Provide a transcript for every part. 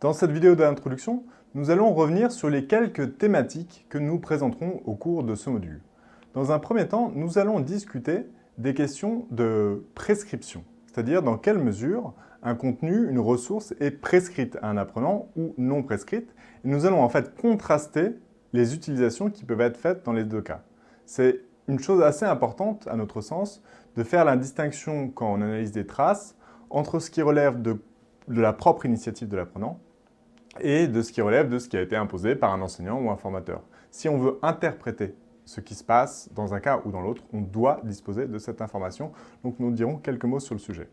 Dans cette vidéo d'introduction, nous allons revenir sur les quelques thématiques que nous présenterons au cours de ce module. Dans un premier temps, nous allons discuter des questions de prescription, c'est-à-dire dans quelle mesure un contenu, une ressource est prescrite à un apprenant ou non prescrite. Nous allons en fait contraster les utilisations qui peuvent être faites dans les deux cas. C'est une chose assez importante, à notre sens, de faire la distinction quand on analyse des traces entre ce qui relève de, la propre initiative de l'apprenant et de ce qui relève de ce qui a été imposé par un enseignant ou un formateur. Si on veut interpréter ce qui se passe dans un cas ou dans l'autre, on doit disposer de cette information. Donc nous dirons quelques mots sur le sujet.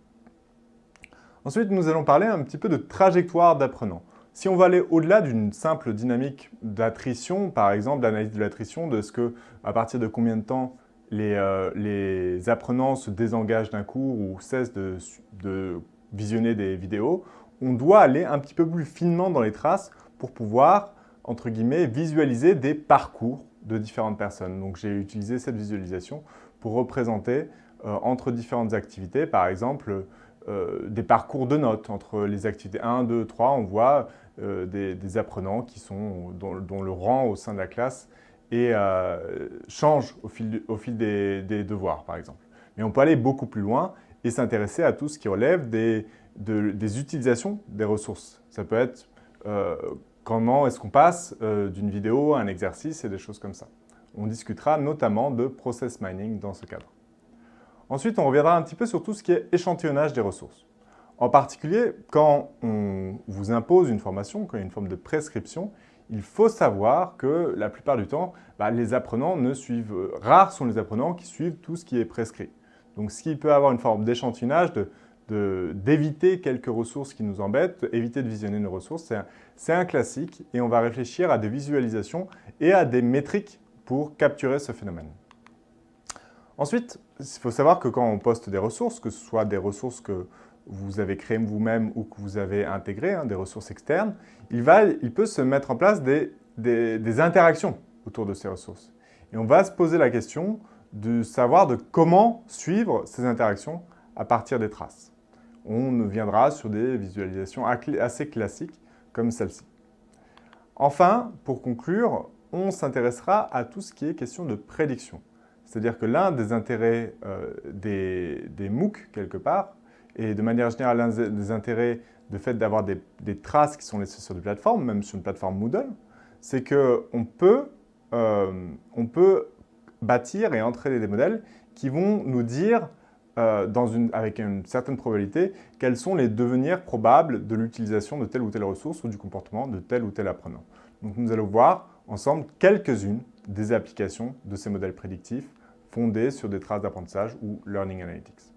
Ensuite, nous allons parler un petit peu de trajectoire d'apprenant. Si on va aller au-delà d'une simple dynamique d'attrition, par exemple d'analyse de l'attrition, de ce que, à partir de combien de temps les, euh, apprenants se désengagent d'un cours ou cessent de visionner des vidéos, on doit aller un petit peu plus finement dans les traces pour pouvoir, entre guillemets, visualiser des parcours de différentes personnes. Donc j'ai utilisé cette visualisation pour représenter euh, entre différentes activités, par exemple, euh, des parcours de notes. Entre les activités 1, 2, 3, on voit euh, des, apprenants qui sont, dont, le rang au sein de la classe et, change au fil, au fil des, devoirs, par exemple. Mais on peut aller beaucoup plus loin et s'intéresser à tout ce qui relève des, des utilisations des ressources. Ça peut être Comment est-ce qu'on passe euh, d'une vidéo à un exercice et des choses comme ça. On discutera notamment de process mining dans ce cadre. Ensuite, on reviendra un petit peu sur tout ce qui est échantillonnage des ressources. En particulier, quand on vous impose une formation, quand il y a une forme de prescription, il faut savoir que la plupart du temps, bah, les apprenants ne suivent... Rares sont les apprenants qui suivent tout ce qui est prescrit. Donc, ce qui peut avoir une forme d'échantillonnage, de d'éviter quelques ressources qui nous embêtent, éviter de visionner nos ressources, c'est un, classique et on va réfléchir à des visualisations et à des métriques pour capturer ce phénomène. Ensuite, il faut savoir que quand on poste des ressources, que ce soit des ressources que vous avez créées vous-même ou que vous avez intégrées, hein, des ressources externes, il, va, il peut se mettre en place des, des interactions autour de ces ressources. Et on va se poser la question de savoir de comment suivre ces interactions à partir des traces on viendra sur des visualisations assez classiques comme celle-ci. Enfin, pour conclure, on s'intéressera à tout ce qui est question de prédiction. C'est-à-dire que l'un des intérêts euh, des, MOOC, quelque part, et de manière générale l'un des intérêts de fait d'avoir des, traces qui sont laissées sur des plateformes, même sur une plateforme Moodle, c'est qu'on euh, on peut bâtir et entraîner des modèles qui vont nous dire euh, avec une certaine probabilité quels sont les devenirs probables de l'utilisation de telle ou telle ressource ou du comportement de tel ou tel apprenant. Donc nous allons voir ensemble quelques-unes des applications de ces modèles prédictifs fondés sur des traces d'apprentissage ou Learning Analytics.